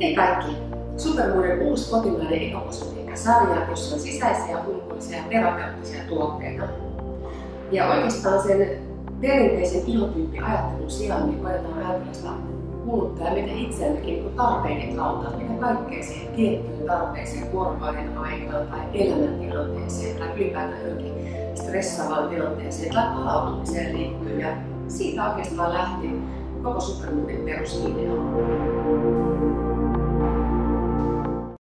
Hei kaikki! Supermuuden uusi kotimainen ekokosmetiikkasarja, jossa on sisäisiä ja terapeuttisia tuotteita. Ja oikeastaan sen perinteisen ihotyyppiajattelun sijaan niin koetaan ajatella sitä kuluttajaa meitä itseämmekin niin tarpeiden kautta, mitä kaikkea siihen tiettyyn tarpeeseen vuorokauden aikaan tai elämäntilanteeseen tai ylipäätään johonkin stressaavaan tilanteeseen tai palautumiseen liittyy. Ja siitä oikeastaan lähti koko supermuuden perusidea.